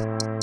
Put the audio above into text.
Música